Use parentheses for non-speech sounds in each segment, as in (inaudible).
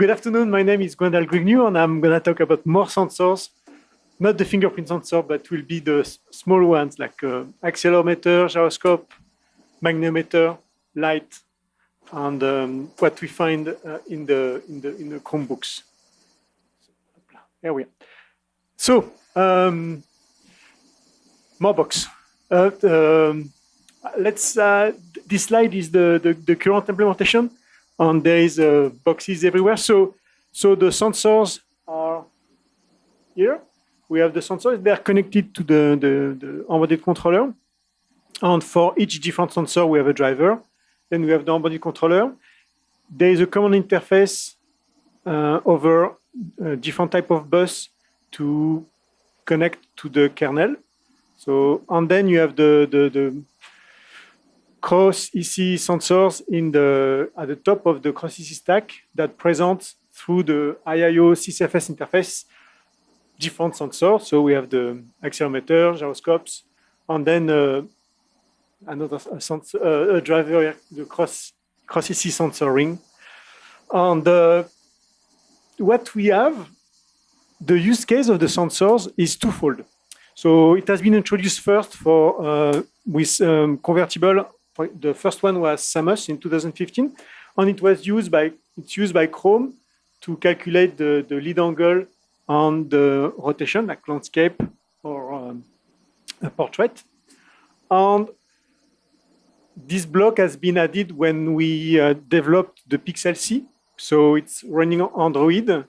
Good afternoon. My name is Gwendal Grignou, and I'm going to talk about more sensors, not the fingerprint sensor, but will be the small ones like uh, accelerometer, gyroscope, magnetometer, light, and um, what we find uh, in the in the in the Chromebooks. Here we are. So um, more box. Uh, um, let's. Uh, this slide is the, the, the current implementation, and there is uh, boxes everywhere. So so the sensors are here. We have the sensors. They are connected to the the, the controller, and for each different sensor, we have a driver. Then we have the onboarded controller. There is a common interface uh, over a different type of bus to connect to the kernel. So, and then you have the, the, the cros EC sensors in the, at the top of the cros EC stack that present through the IIO CCFS interface different sensors. So we have the accelerometer, gyroscopes, and then uh, another sensor, uh, a driver, the cross, cross sensor ring. And uh, what we have, the use case of the sensors is twofold. So it has been introduced first for uh, with um, convertible. The first one was SAMUS in 2015, and it was used by it's used by Chrome to calculate the, the lead angle on the rotation, like landscape or um, a portrait. And this block has been added when we uh, developed the Pixel C. So it's running on Android,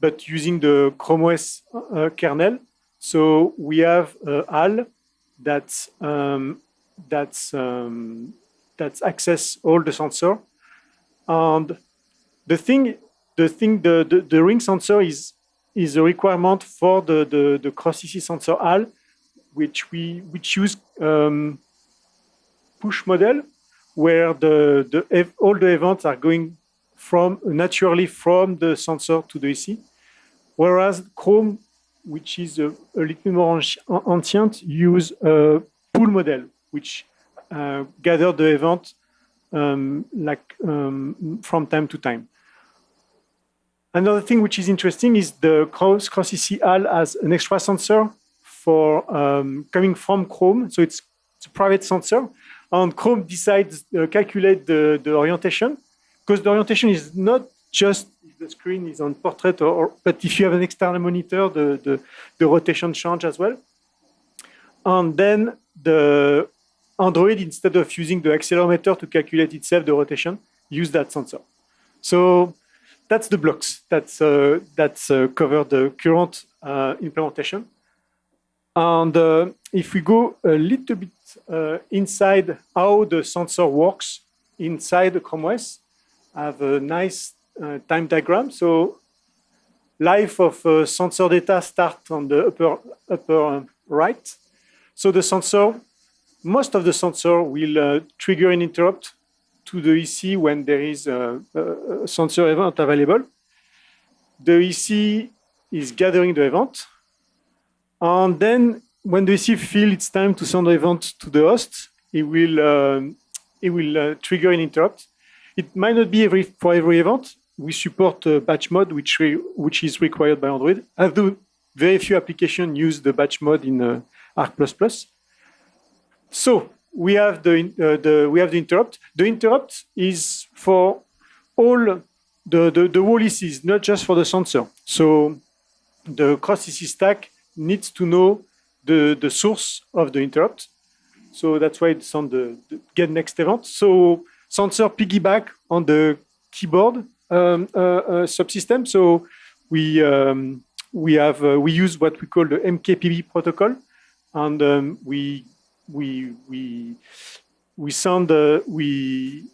but using the Chrome OS uh, kernel. So we have uh, HAL that's um, that's um, that's access all the sensor, and the thing the thing the, the, the ring sensor is is a requirement for the the, the cros EC sensor HAL, which we which use um, push model where the, the all the events are going from naturally from the sensor to the EC, whereas Chrome which is a, a little more ancient, use a pool model, which uh, gather the event um, like um, from time to time. Another thing which is interesting is the cross cross ECL as an extra sensor for um, coming from Chrome. So it's, it's, a private sensor, and Chrome decides uh, calculate the, the orientation because the orientation is not just if the screen is on portrait, or, or, but if you have an external monitor, the, the, the rotation change as well. And then the Android, instead of using the accelerometer to calculate itself the rotation, use that sensor. So that's the blocks. That's uh, that's uh, cover the current uh, implementation. And uh, if we go a little bit uh, inside how the sensor works inside the Chrome OS, I have a nice uh, time diagram. So life of uh, sensor data start on the upper, upper right. So the sensor, most of the sensor will uh, trigger an interrupt to the EC when there is a, a, sensor event available. The EC is gathering the event. And then when the EC feels it's time to send the event to the host, it will, um, it will uh, trigger an interrupt. It might not be every, for every event, we support uh, batch mode, which, which is required by Android. Although very few applications use the batch mode in uh, Arc++. So we have the, uh, the we have the interrupt. The interrupt is for all the, the, the whole not just for the sensor. So the cros EC stack needs to know the, the source of the interrupt. So that's why it's on the, the get next event. So sensor piggyback on the keyboard um, uh, uh, subsystem. So we um, we have uh, we use what we call the MKBP protocol, and um, we we we we send the we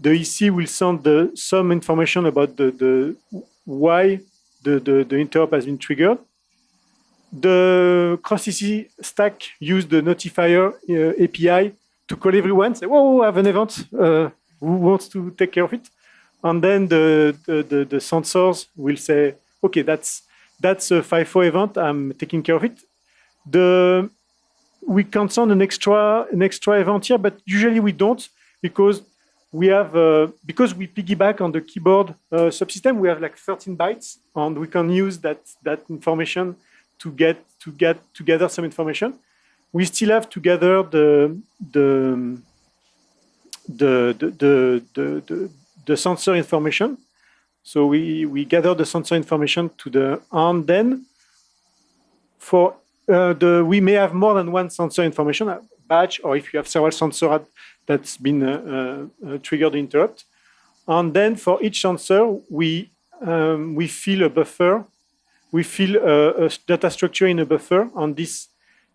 the EC will send the, some information about the the why the, the the interrupt has been triggered. The cros EC stack use the notifier uh, API to call everyone, say, whoa, I have an event, uh, who wants to take care of it? And then the, the, the, the sensors will say, okay, that's that's a FIFO event. I'm taking care of it. The we can send an extra an extra event here, but usually we don't because we have, uh, because we piggyback on the keyboard uh, subsystem, we have like 13 bytes, and we can use that, that information to get to get to gather some information. We still have to gather the the the the the, the, the, the sensor information. So we we gather the sensor information to the and then for uh, the we may have more than one sensor information batch, or if you have several sensors that's been uh, uh, uh, triggered interrupt. And then for each sensor, we, um, we fill a buffer, we fill a, a, data structure in a buffer, and this,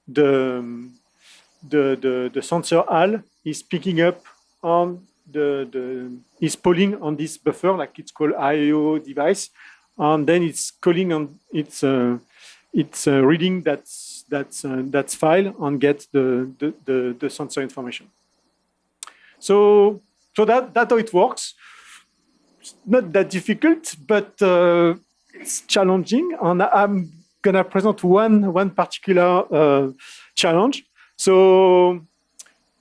the, um, the, the, the sensor HAL is picking up on the, the is polling on this buffer, like it's called IO device, and then it's calling on it's uh, it's reading that that uh, that file and get the, the the, the sensor information. So, so that, that's how it works. It's not that difficult, but uh, it's challenging. And I'm to present one, one particular uh, challenge. So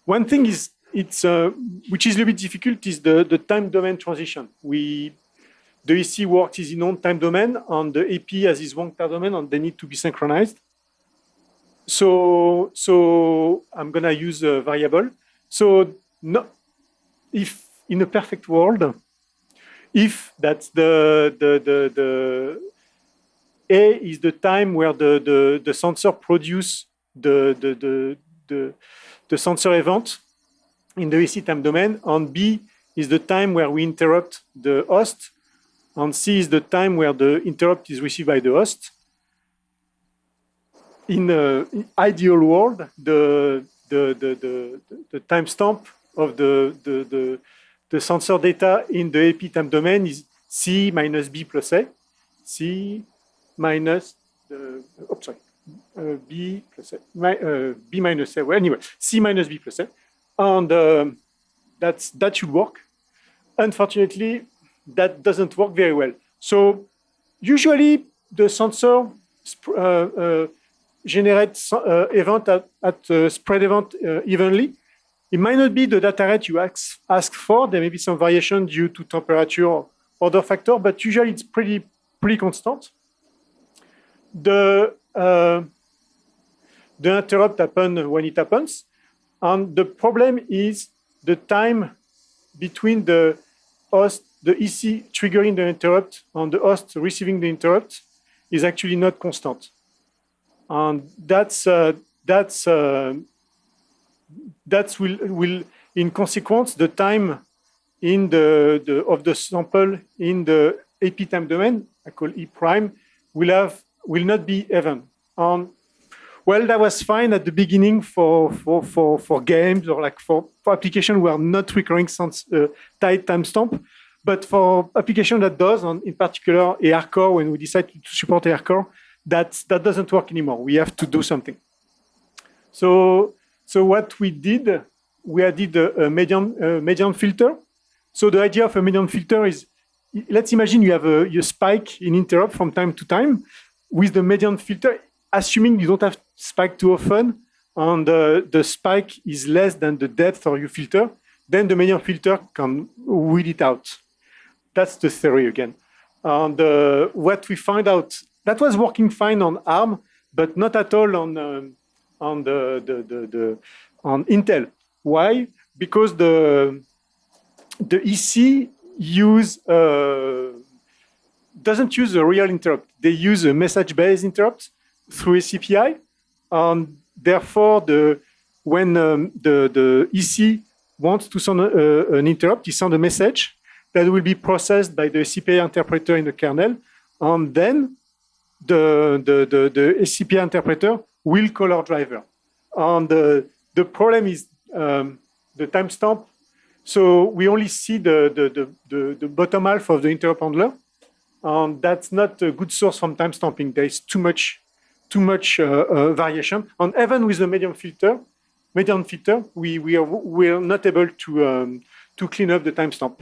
one thing is, it's, uh, which is a little bit difficult is the, the time domain transition. We, the EC works is in own time domain and the AP has its own time domain and they need to be synchronized. So, so I'm going to use a variable. So no, if in a perfect world, if that's the, the, the, the A is the time where the, the, the sensor produce the, the, the, the, the sensor event in the EC time domain, and B is the time where we interrupt the host, and C is the time where the interrupt is received by the host. In an ideal world, the, the, the, the, the timestamp of the, the, the, the sensor data in the AP time domain is C minus B plus A. C minus, uh, oh, sorry, uh, B plus A, uh, B minus A. Well, anyway, C minus B plus A. And um, that's, that should work. Unfortunately, that doesn't work very well. So usually the sensor uh, uh, generates uh, event at, at spread event evenly. It might not be the data rate you ask, ask for. There may be some variation due to temperature or other factor, but usually it's pretty, pretty constant. The, uh, the interrupt happens when it happens. And the problem is the time between the host, the EC triggering the interrupt and the host receiving the interrupt is actually not constant. And that's, uh, that's uh, that will, will, in consequence, the time in the, the, of the sample in the AP time domain, I call E prime, will have will not be even. Um, well, that was fine at the beginning for for for, for games or like for, for applications where not recurring sans, uh, tight timestamp. But for application that does, in particular ARCore, when we decide to support ARCore, that that doesn't work anymore. We have to do something. So so what we did, we added a, a median, a median filter. So the idea of a median filter is, let's imagine you have a, a spike in interrupt from time to time. With the median filter, assuming you don't have spike too often, and uh, the spike is less than the depth of your filter, then the median filter can weed it out. That's the theory again. And uh, what we find out, that was working fine on ARM, but not at all on um, on the, the, the, the on Intel. Why? Because the the EC use uh, doesn't use a real interrupt. They use a message-based interrupt through ACPI, and therefore the when um, the the EC wants to send a, an interrupt, he sends a message that will be processed by the CPI interpreter in the kernel, and then the the the, the CPI interpreter will call our driver. And the, the problem is um, the timestamp. So we only see the, the, the, the, bottom half of the interrupt handler. And that's not a good source from timestamping. There is too much, too much uh, uh, variation. And even with the median filter, median filter, we, we, are, we are not able to, um, to clean up the timestamp.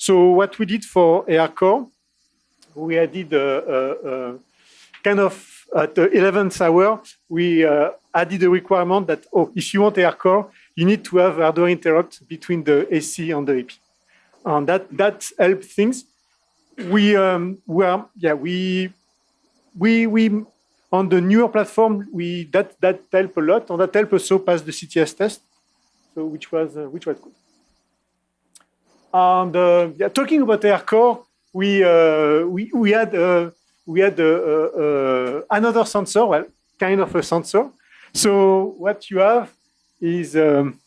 So what we did for ARCore, we added a, a, a kind of at the 11th hour, we uh, added a requirement that, oh, if you want ARCore, you need to have hardware interrupt between the AC and the AP. And that, that helps things. We, um, yeah, we, we, we, on the newer platform, we, that, that help a lot, and that help also pass the CTS test, so which was, uh, which was good. And uh, yeah, talking about ARCore, we, uh, we, we had, uh, we had another sensor, well, kind of a sensor. So what you have is um,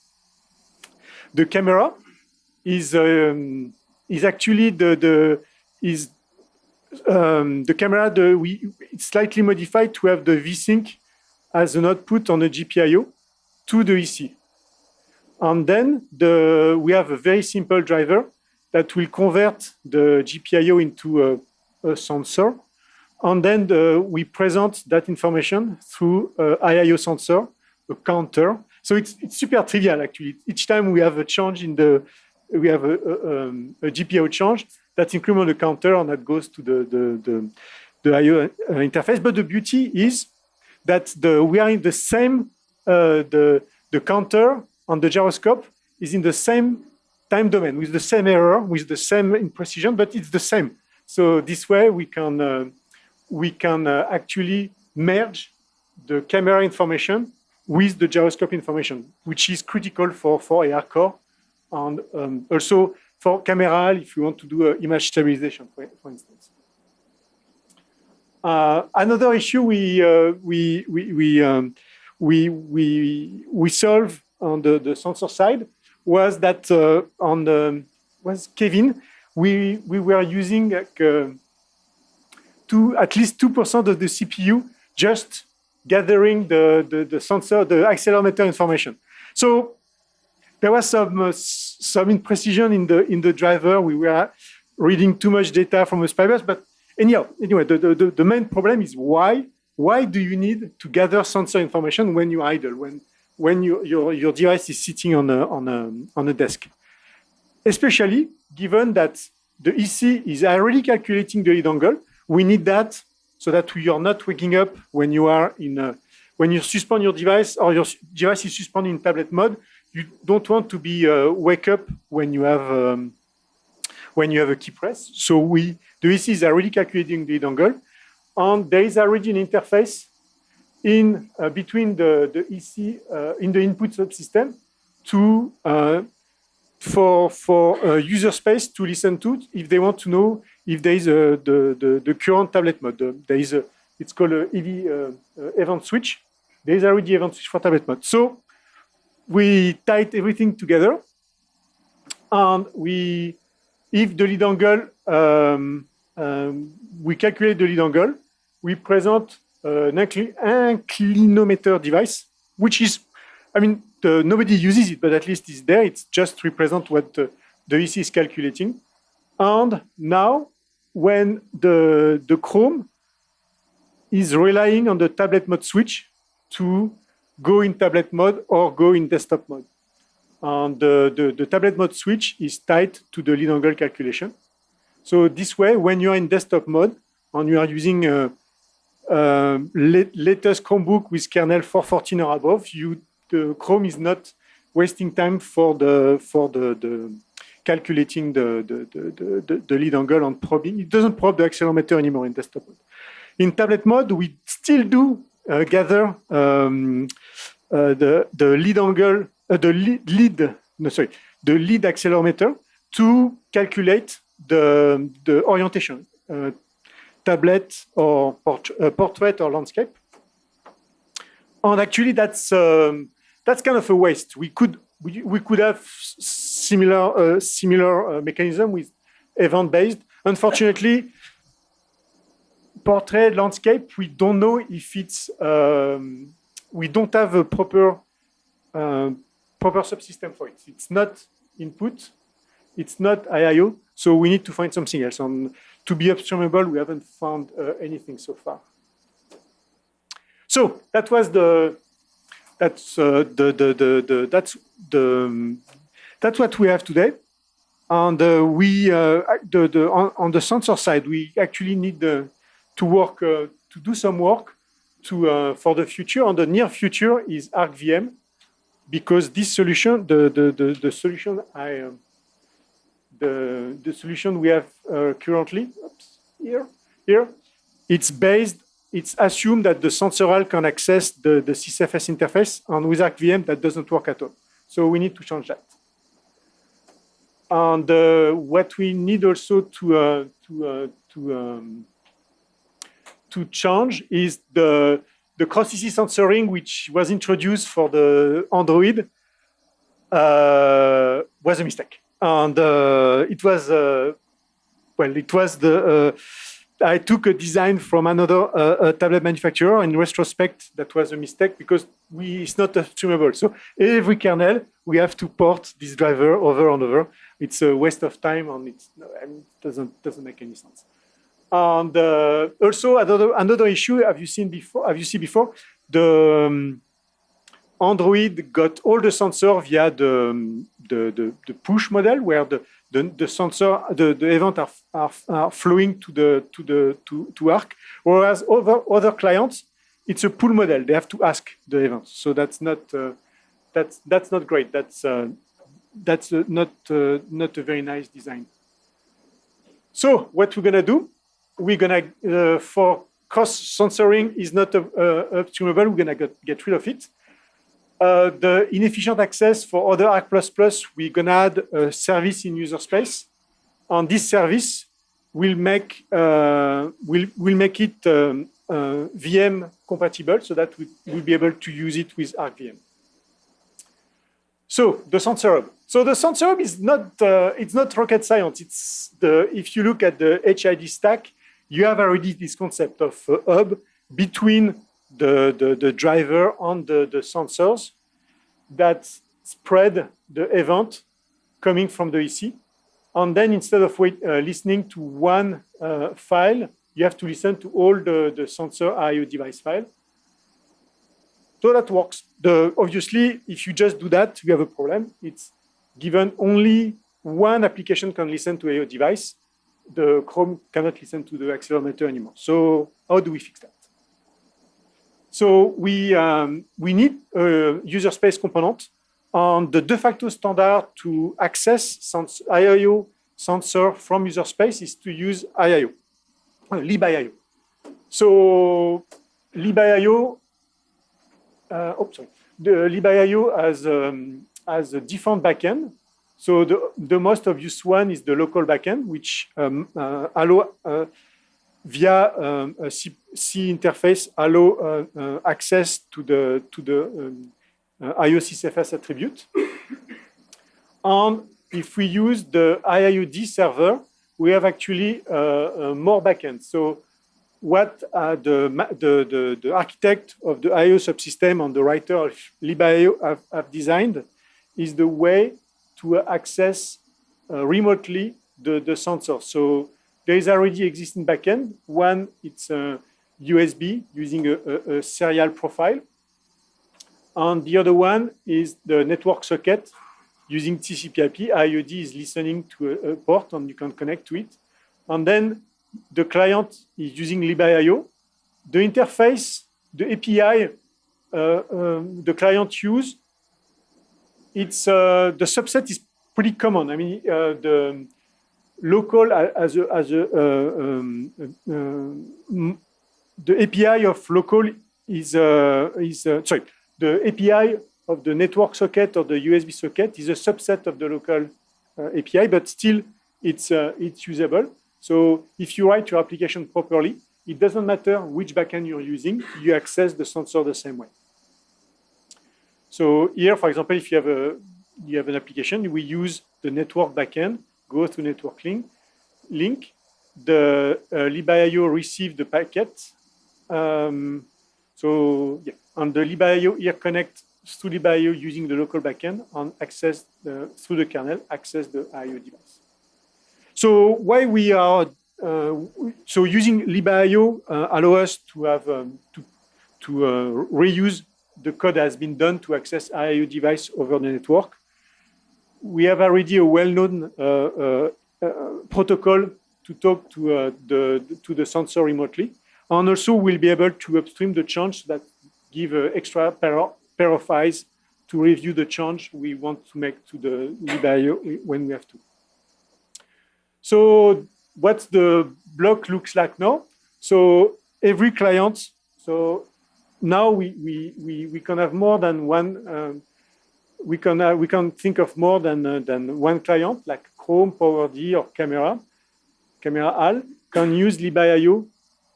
the camera is um, is actually the the is um, the camera the we it's slightly modified to have the VSync as an output on a GPIO to the EC. And then the we have a very simple driver that will convert the GPIO into a, a sensor. And then the, we present that information through a IIO sensor, a counter. So it's, it's super trivial, actually. Each time we have a change in the, we have a, a, um, a GPIO change, that increment the counter and that goes to the, the, the, the IO uh, interface. But the beauty is that the, we are in the same, uh, the, the counter on the gyroscope is in the same time domain with the same error, with the same imprecision, but it's the same. So this way we can, uh, we can uh, actually merge the camera information with the gyroscope information, which is critical for, for ARCore and um, also for camera if you want to do uh, image stabilization, for, for instance. Uh, another issue we uh, we we we, um, we we we solve on the, the sensor side was that uh, on the, was Kevin, we, we were using like, uh, two, at least 2% of the CPU just gathering the, the, the, sensor, the accelerometer information. So there was some, uh, some imprecision in the, in the driver. We were reading too much data from the SPI bus, but anyhow, anyway, the, the, the main problem is why, why do you need to gather sensor information when you idle, when when you, your, your device is sitting on a, on, a, on a desk. Especially given that the EC is already calculating the lead angle, we need that so that you are not waking up when you are in a, when you suspend your device or your device is suspended in tablet mode. You don't want to be uh, wake up when you have um, when you have a key press. So we the EC is already calculating the lead angle, and there is already an interface in uh, between the, the EC uh, in the input subsystem to uh, for for uh, user space to listen to if they want to know if there is a, the, the, the current tablet mode. There is a it's called a EV uh, event switch. There is already event switch for tablet mode. So we tied everything together, and we if the lead angle um, um, we calculate the lead angle, we present an inclinometer device, which is, I mean, nobody uses it, but at least it's there. It's just represent what the, the EC is calculating. And now, when the, the Chrome is relying on the tablet mode switch to go in tablet mode or go in desktop mode. And the, the, the tablet mode switch is tied to the lead angle calculation. So this way, when you're in desktop mode and you are using uh, uh, latest Chromebook with kernel 414 or above, you, the Chrome is not wasting time for the for the, the calculating the, the, the, the, lead angle and probing. It doesn't probe the accelerometer anymore in desktop mode. In tablet mode, we still do uh, gather um, uh, the, the lead angle, uh, the lead, lead, no, sorry, the lead accelerometer to calculate the, the orientation. Tablet or port uh, portrait or landscape. And actually, that's um, that's kind of a waste. We could we, we could have similar uh, similar uh, mechanism with event based. Unfortunately, portrait landscape we don't know if it's um, we don't have a proper uh, proper subsystem for it. It's not input, it's not IIO, so we need to find something else. And to be upstreamable, we haven't found uh, anything so far. So that was the that's uh, the, the, the the that's the um, that's what we have today. And uh, we uh, the the on, on, the sensor side, we actually need to work uh, to do some work to uh, for the future. And the near future is ArcVM, because this solution, the, the, the, the solution I, um, the, the solution we have uh, currently, oops, here, here, it's based, it's assumed that the sensor HAL can access the, the SysFS interface, and with ArcVM that doesn't work at all. So we need to change that. And uh, what we need also to uh, to uh, to um, to change is the the cross-CC sensoring, which was introduced for the Android, uh, was a mistake, and uh, it was uh, well, it was the I took a design from another uh, tablet manufacturer. In retrospect, that was a mistake because we, it's not streamable. So every kernel, we have to port this driver over and over. It's a waste of time and it doesn't, doesn't make any sense. And uh, also another, another issue, have you seen before? Have you seen before? The um, Android got all the sensor via the, um, the, the, the push model where the, the, the sensor, the, the event are, are, are flowing to the to the to, to Arc, whereas other other clients, it's a pull model. They have to ask the event. So that's not uh, that's that's not great. That's uh, that's uh, not uh, not a very nice design. So what we're gonna do? We're gonna uh, for cross sensoring is not optimable. We're gonna get, get rid of it. Uh, the inefficient access for other Arc++, we're going to add a service in user space. And this service will make, uh, will, will make it um, uh, VM compatible so that we will be able to use it with ArcVM. So the sensor hub. So the sensor hub is not, uh, it's not rocket science. It's the, if you look at the HID stack, you have already this concept of uh, hub between the, the, the driver on the, the sensors that spread the event coming from the EC. And then instead of wait, uh, listening to one uh, file, you have to listen to all the, the sensor IO device file. So that works. The, obviously, if you just do that, you have a problem. It's given only one application can listen to IO device. The Chrome cannot listen to the accelerometer anymore. So how do we fix that? So we, um, we need a user space component and the de facto standard to access IIO sensor from user space is to use IIO, uh, libiio. So libiio, uh, oh, sorry. The libiio has, um, has a default backend. So the, the most obvious one is the local backend, which um, uh, allow uh, via um, a C, C, interface allow uh, uh, access to the to the um, uh, IOCFS attribute. and if we use the IIOD server, we have actually more backends. So what the, the, the, the, architect of the IO subsystem and the writer of libio have, have designed is the way to access uh, remotely the, the sensor. So there is already existing backend. One, it's a USB using a, a, a serial profile. And the other one is the network socket using TCP/IP. IOD is listening to a, a, port and you can connect to it. And then the client is using libio. The interface, the API uh, um, the client use, it's uh, the subset is pretty common. I mean, uh, the local as a, as a uh, um, uh, the API of local is uh, is sorry the API of the network socket or the USB socket is a subset of the local API, but still it's it's usable. So if you write your application properly, it doesn't matter which backend you're using, you access the sensor the same way. So here, for example, if you have a you have an application, we use the network backend go to network link, link the uh, libio receive the packet. Um, so yeah, and the libio here connect through libio using the local backend and access the, through the kernel access the IO device. So why we are uh, so using libio uh, allow us to have um, to to uh, reuse the code that has been done to access IO device over the network we have already a well-known uh, uh, uh, protocol to talk to the to the sensor remotely, and also we'll be able to upstream the change that give extra pair, pair of eyes to review the change we want to make to the libIO when we have to. So what the block looks like now. So every client, so now we, we, we, we can have more than one, um, we, can, uh, we can think of more than, uh, than one client, like Chrome, PowerD, or Camera, Camera HAL, can use libIO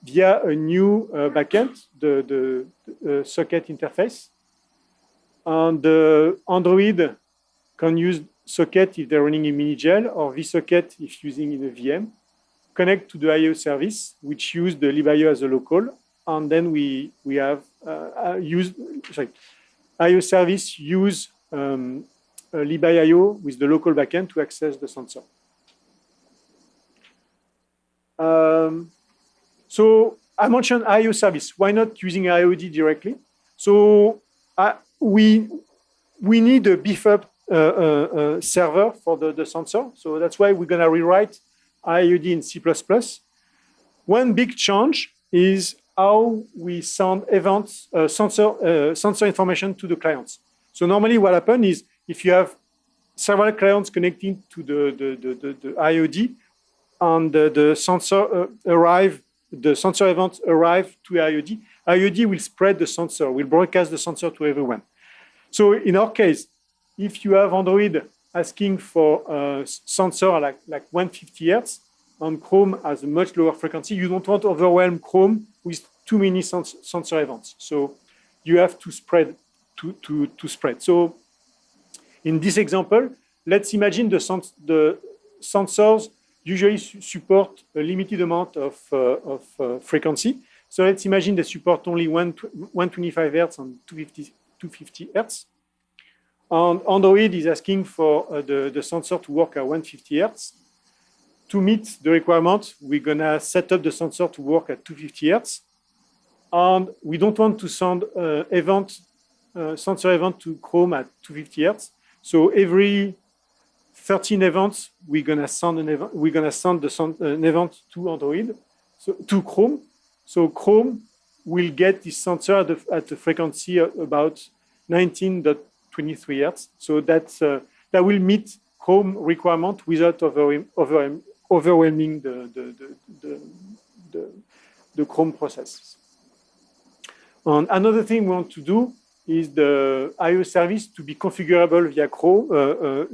via a new uh, backend, the, the uh, socket interface. And uh, Android can use socket if they're running in Minijail or vSocket if using in a VM. Connect to the IO service, which use the libIO as a local. And then we, we have uh, used, sorry, IO service use um, libIO with the local backend to access the sensor. Um, so I mentioned IO service. Why not using IOD directly? So uh, we we need a beef up uh, uh, uh, server for the, the sensor. So that's why we're going to rewrite IOD in C++. One big change is how we send events, uh, sensor, uh, sensor information to the clients. So normally what happens is if you have several clients connecting to the, the, the, the, the IOD and the, the sensor uh, arrive the sensor event arrive to IOD, IOD will spread the sensor, will broadcast the sensor to everyone. So in our case, if you have Android asking for a sensor like, like 150 Hertz, and Chrome has a much lower frequency, you don't want to overwhelm Chrome with too many sens sensor events. So you have to spread to, to, to spread. So in this example, let's imagine the, sens the sensors usually support a limited amount of, uh, of uh, frequency. So let's imagine they support only 125 Hertz and 250, 250 Hertz. And Android is asking for uh, the, the sensor to work at 150 Hertz. To meet the requirement, we're going to set up the sensor to work at 250 Hertz. And we don't want to send uh, event, uh, sensor event to Chrome at 250 Hertz. So every 13 events, we're gonna send an event, we're gonna send the, an event to Android, so to Chrome. So Chrome will get this sensor at the, at the frequency about 19.23 hertz. So that's uh, that will meet Chrome requirement without over, over, overwhelming the, the, the, the, the Chrome process. And another thing we want to do is the IO service to be configurable via Chrome, uh, uh,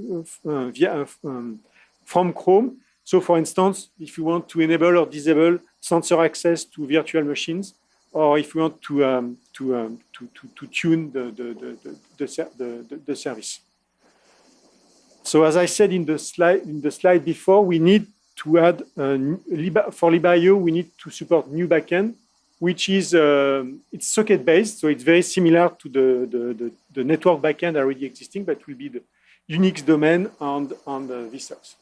uh, via, um, from Chrome. So for instance, if you want to enable or disable sensor access to virtual machines, or if you want to, um, to, um, to, to, to, tune the, the, the, the, the, the service. So as I said in the slide, in the slide before, we need to add, uh, for libIO, we need to support new backend which is uh, it's socket based, so it's very similar to the, the, the, the, network backend already existing, but will be the Unix domain and, on the vSOCKS.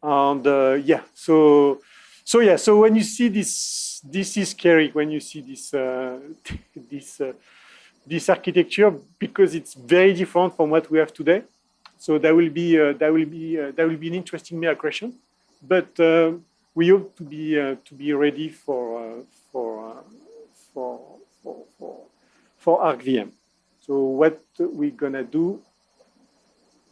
And uh, yeah, so so yeah, so when you see this, this is scary when you see this uh, (laughs) this uh, this architecture because it's very different from what we have today. So that will be uh, that will be that will be an interesting migration, but we hope to be uh, to be ready for uh, for, uh, for for for for ArcVM. So what we're gonna do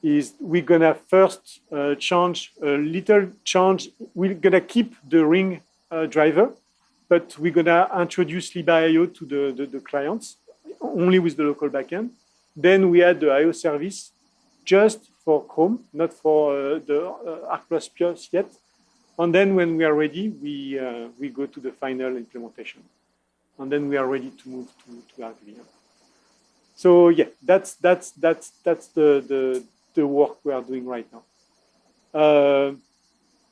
is we're gonna first uh, change a little change. We're gonna keep the ring uh, driver, but we're gonna introduce libIO to the, the, the, clients only with the local backend. Then we add the IO service just for Chrome, not for uh, the Arc yet, and then when we are ready, we, uh, we go to the final implementation. And then we are ready to move to, to ArcVM. So yeah, that's, that's, that's, that's the, the, the work we are doing right now. Uh,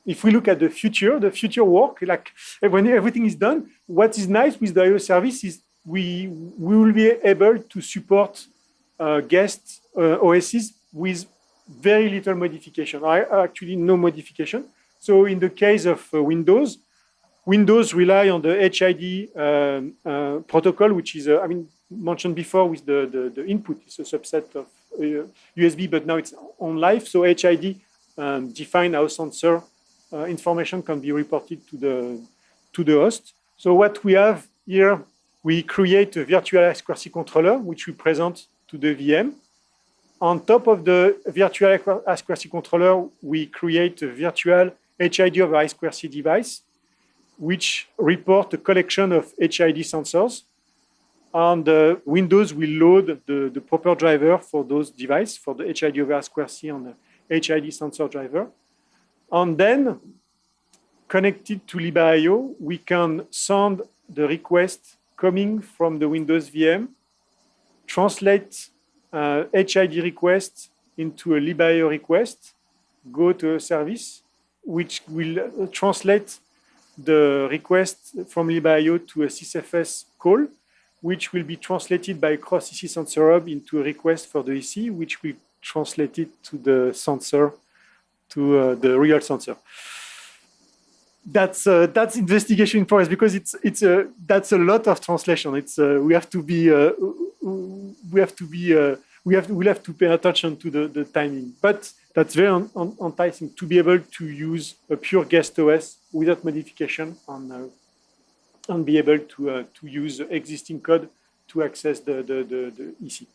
if we look at the future, the future work, like when everything is done, what is nice with the IO service is we, we will be able to support uh, guest uh, OSs with very little modification, actually no modification. So in the case of uh, Windows, Windows rely on the HID um, uh, protocol, which is, uh, I mean, mentioned before with the, the, the, input. It's a subset of USB, but now it's on live. So HID um, define how sensor information can be reported to the, to the host. So what we have here we create a virtual I2C controller, which we present to the VM. On top of the virtual I2C controller, we create a virtual HID over I2C device, which report a collection of HID sensors. And uh, Windows will load the, the proper driver for those devices, for the HID over I2C and the HID sensor driver. And then, connected to Liba.io, we can send the request coming from the Windows VM, translate uh, HID request into a Liba.io request, go to a service, which will translate the request from Liba.io to a sysfs call, which will be translated by cros EC sensor hub into a request for the EC, which will translate it to the sensor, to uh, the real sensor. That's uh, that's investigation in progress because it's it's a that's a lot of translation. It's uh, we have to be uh, we have to be uh, we have we'll have to pay attention to the, the timing. But that's very enticing to be able to use a pure guest OS without modification and, uh, and be able to, uh, to use the existing code to access the, the, the, the EC.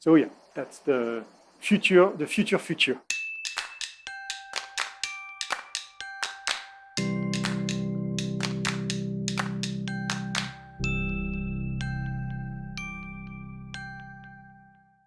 So yeah, that's the future, the future future.